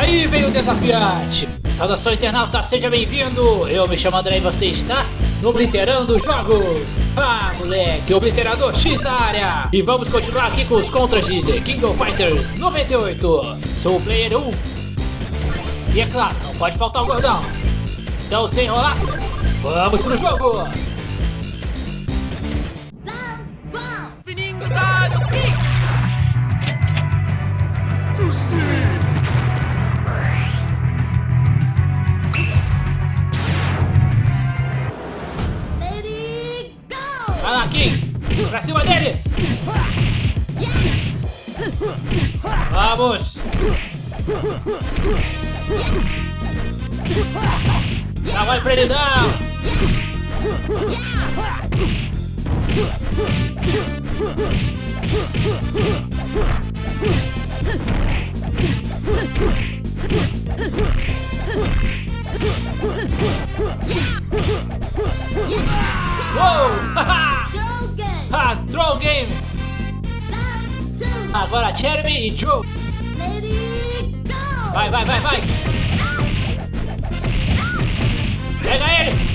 Aí vem o desafiante. Saudação internauta, seja bem-vindo. Eu me chamo André e você está no Obliterando Jogos. Ah, moleque, Obliterador X na área. E vamos continuar aqui com os contras de The King of Fighters 98. Sou o player 1. E é claro, não pode faltar o gordão. Então, sem enrolar, vamos pro jogo. Vai Vamos! Pra ele não! Uou! Ha! Throw game! Agora Jeremy e Joe! 快快快快！来来来！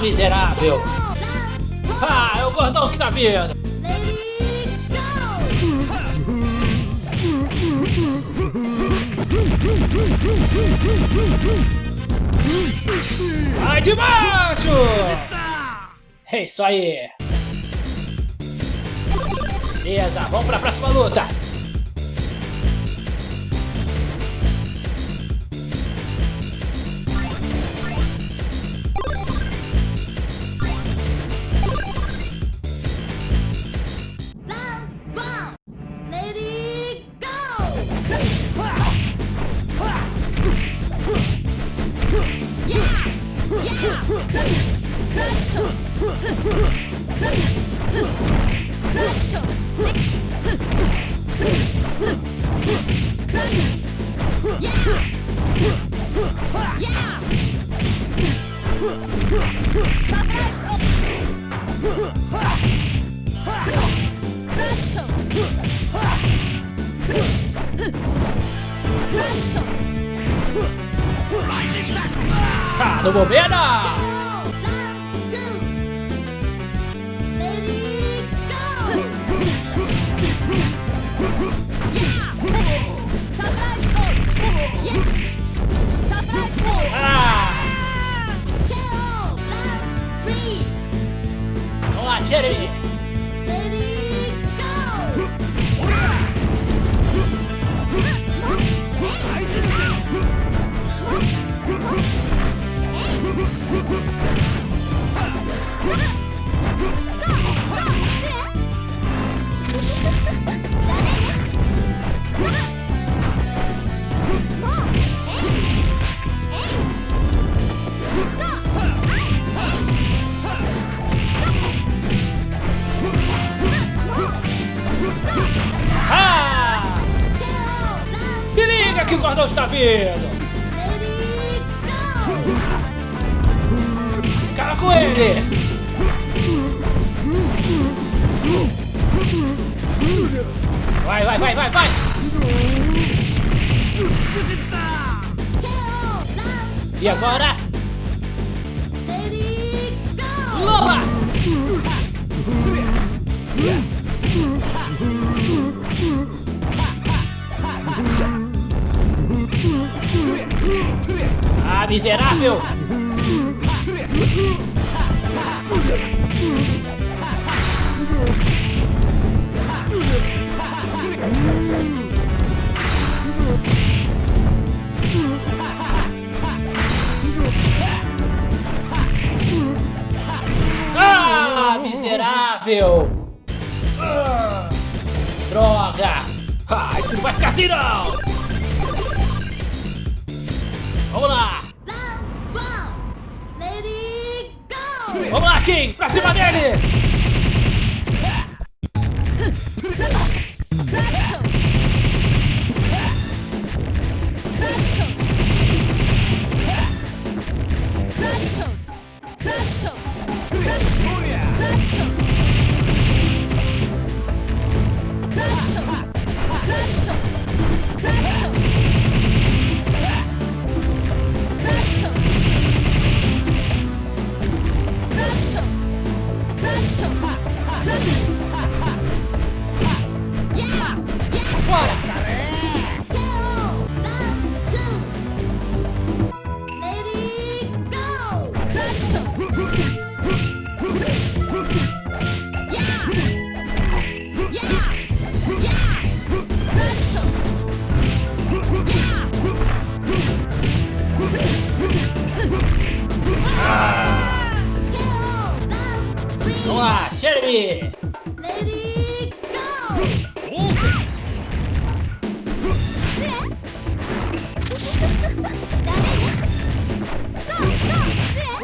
Miserável! Ah, é o gordão que tá vindo! Sai de baixo! É isso aí! Beleza, vamos pra próxima luta! Ah, vindo! Acaba com ele! Vai, vai, vai, vai, vai! E agora? miserável! Ah, miserável! Droga! Ah, isso não vai ficar assim não! Vamos lá! Vamos lá, Kim! Pra cima dele!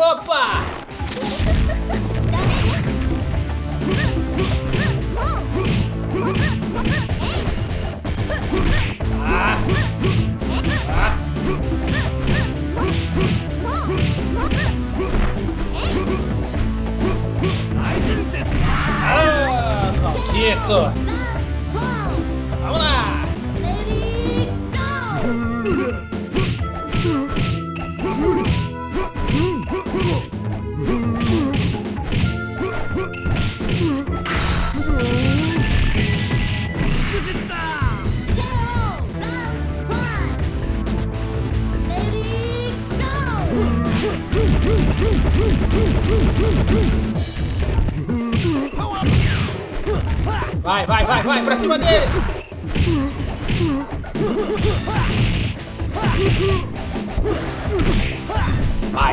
Opa! Maldito!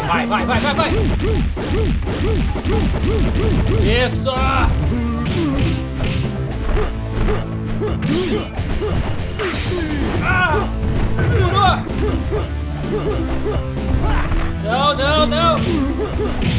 Vai, vai, vai, vai, vai! Isso! Ah! Furou! Não, não, não!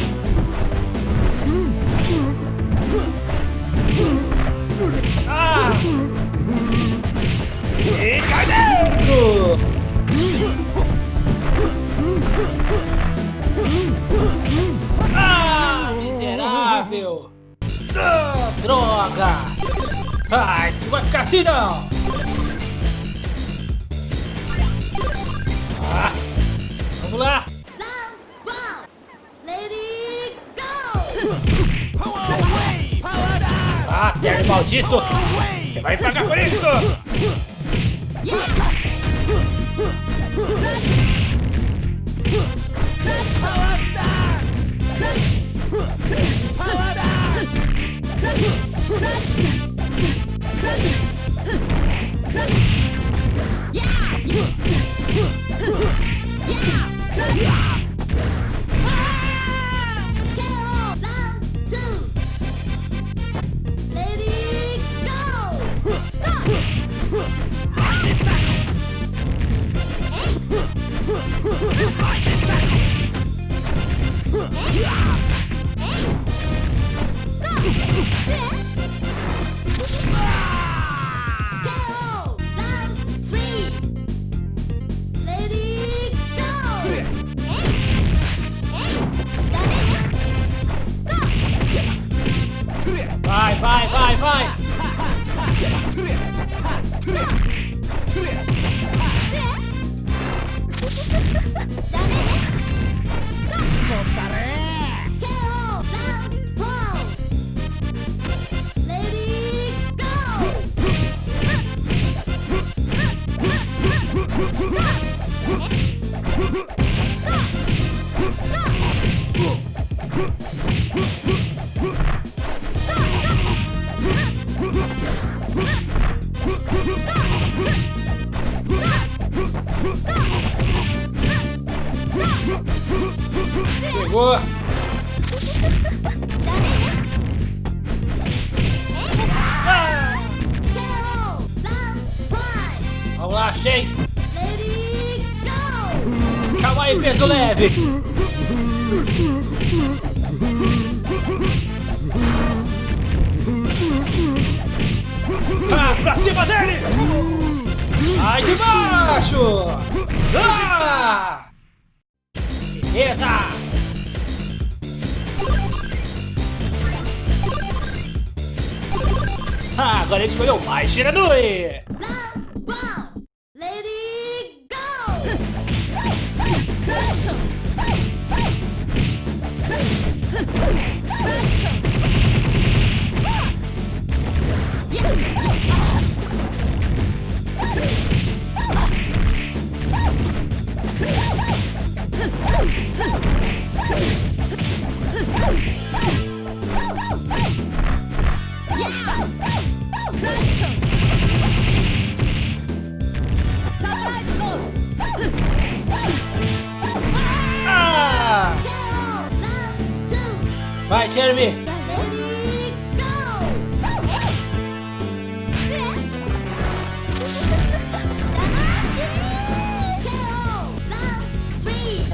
Ah, isso não vai ficar assim não! Ah, vamos lá! Ah, Terry maldito! Você vai pagar por isso! Vai, vai, vai, vai! chegou! Vamos lá, achei! Calma aí, peso leve! Ah, pra cima dele! Sai de baixo! Ah! Beleza! agora ele escolheu mais Shiranui! Lady Go!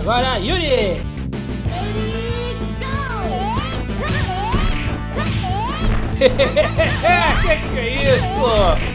Agora, Yuri! Que que é isso?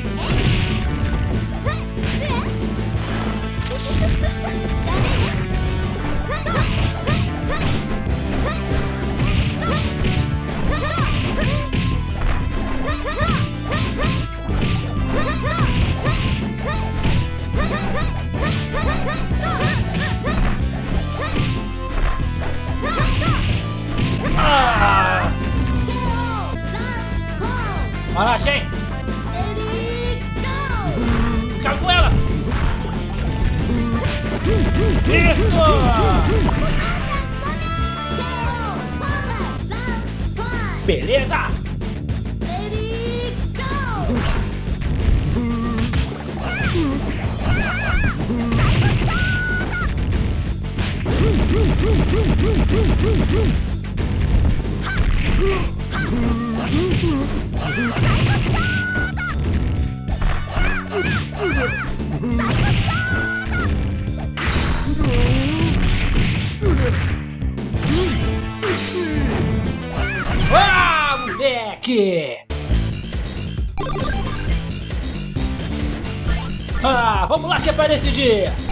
Ah, moleque! Ah, vamos lá que é decidir!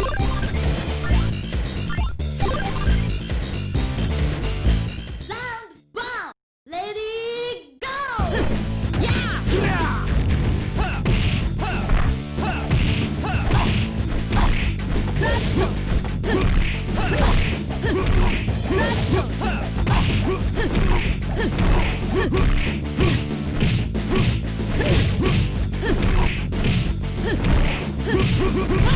Ha ha ha!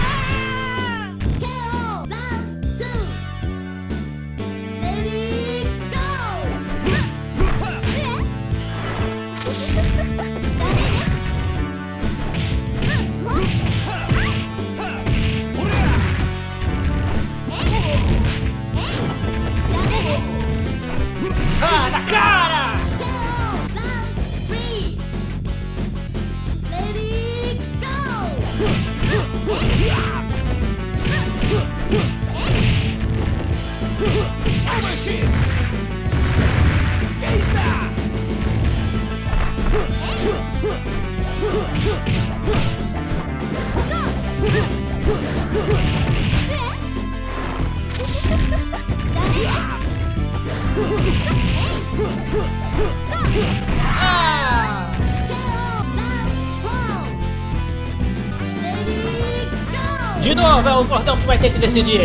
De novo, é o gordão que vai ter que decidir.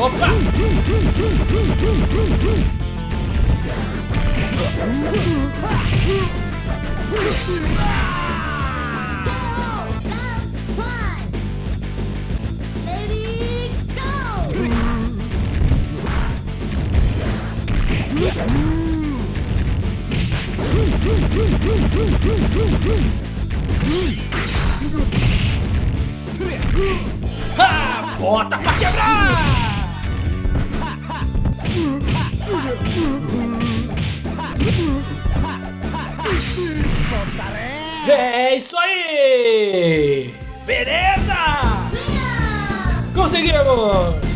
Opa! Ha! Bota pra quebrar! É! Isso aí! Beleza! Conseguimos!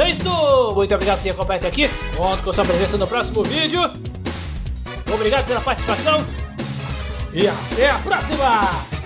É isso! Muito obrigado por ter acompanhado aqui. Conto com sua presença no próximo vídeo. Obrigado pela participação. E até a próxima!